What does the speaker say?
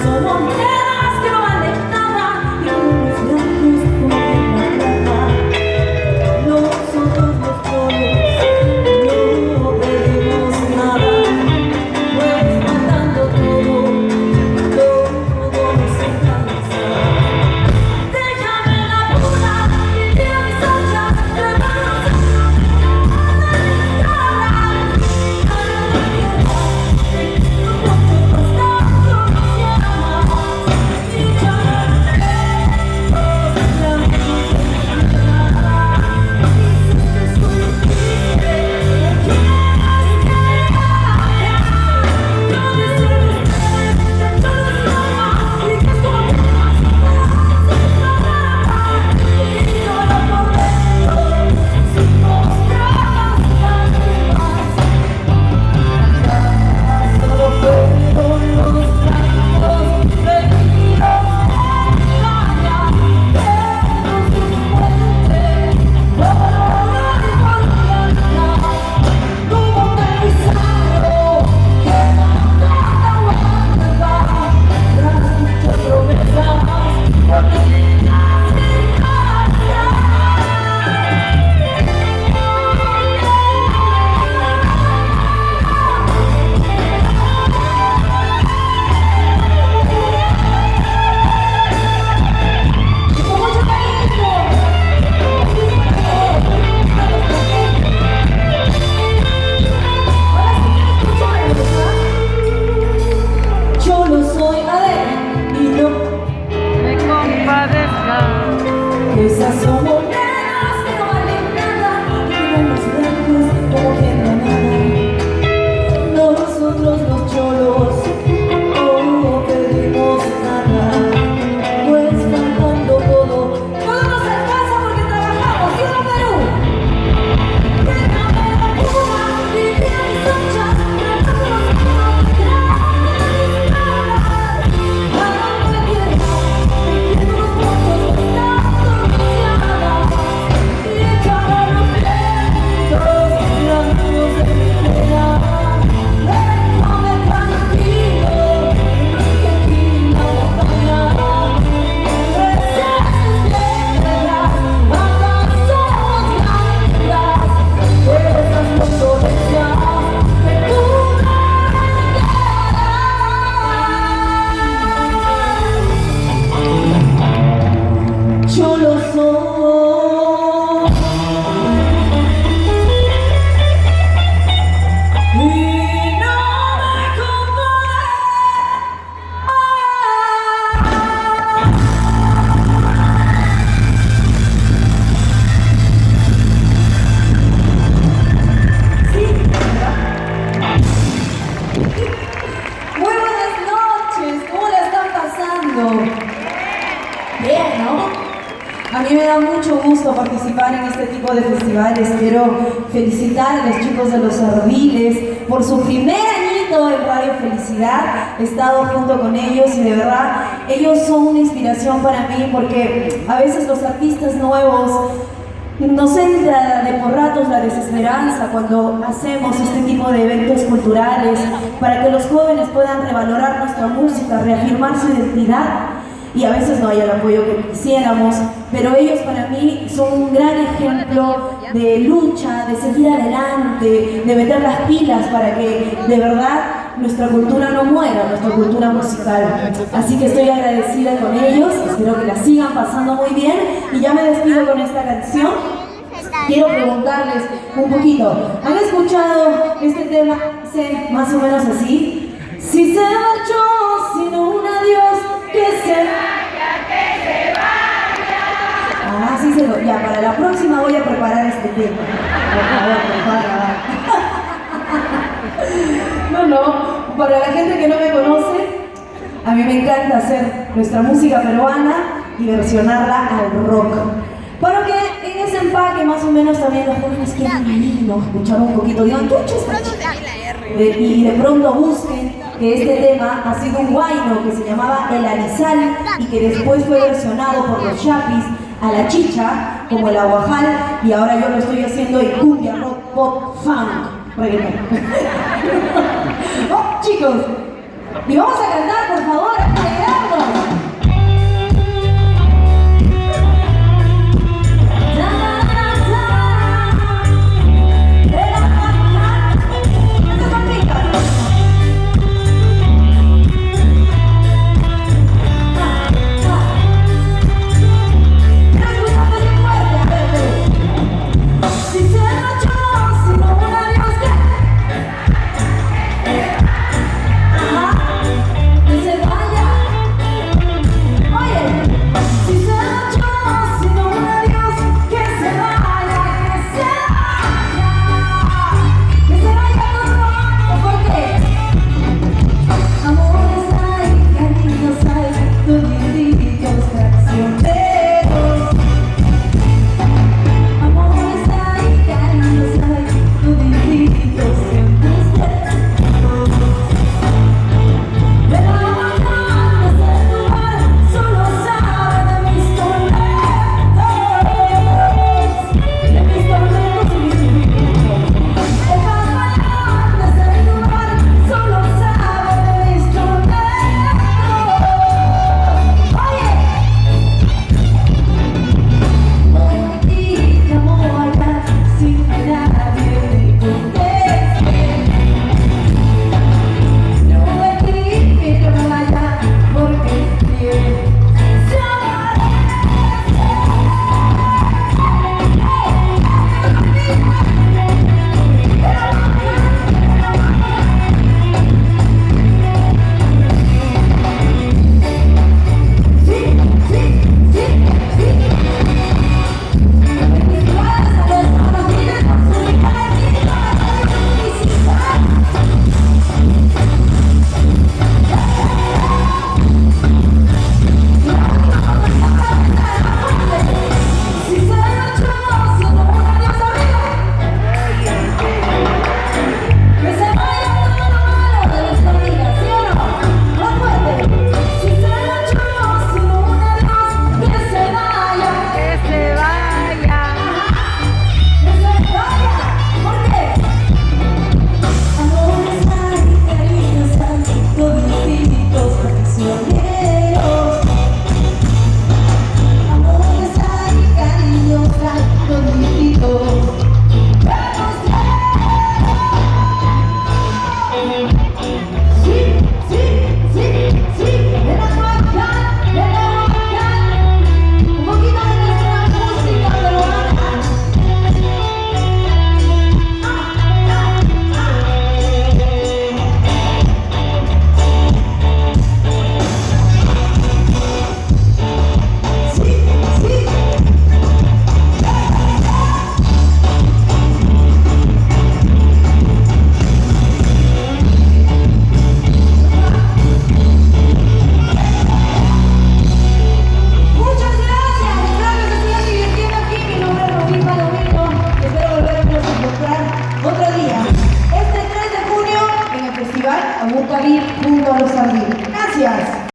我 Bien, ¿no? A mí me da mucho gusto participar en este tipo de festivales. Quiero felicitar a los chicos de Los Ardiles por su primer añito en Radio Felicidad. He estado junto con ellos y de verdad ellos son una inspiración para mí porque a veces los artistas nuevos nos entra de por ratos la desesperanza cuando hacemos este tipo de eventos culturales para que los jóvenes puedan revalorar nuestra música, reafirmar su identidad y a veces no hay el apoyo que quisiéramos, pero ellos para mí son un gran ejemplo de lucha, de seguir adelante, de meter las pilas para que de verdad nuestra cultura no muera, nuestra cultura musical. Así que estoy agradecida con ellos, espero que la sigan pasando muy bien y ya me despido con esta canción. Quiero preguntarles un poquito, ¿han escuchado este tema más o menos así? Si se marchó que se vaya, que se vaya. Ah, sí se lo, ya, para la próxima voy a preparar este tema. Por favor, prepara. No, no, para la gente que no me conoce, a mí me encanta hacer nuestra música peruana y versionarla al rock. Para que en ese empaque más o menos también los jóvenes quieran venir, ¿no? escuchar un poquito, y de pronto busquen que este tema ha sido un guayno que se llamaba El Arizal y que después fue versionado por los Chapis a la chicha, como el aguajal, y ahora yo lo estoy haciendo en cumbia, rock, pop, funk, reggaetón. oh, chicos, y vamos a cantar, por favor,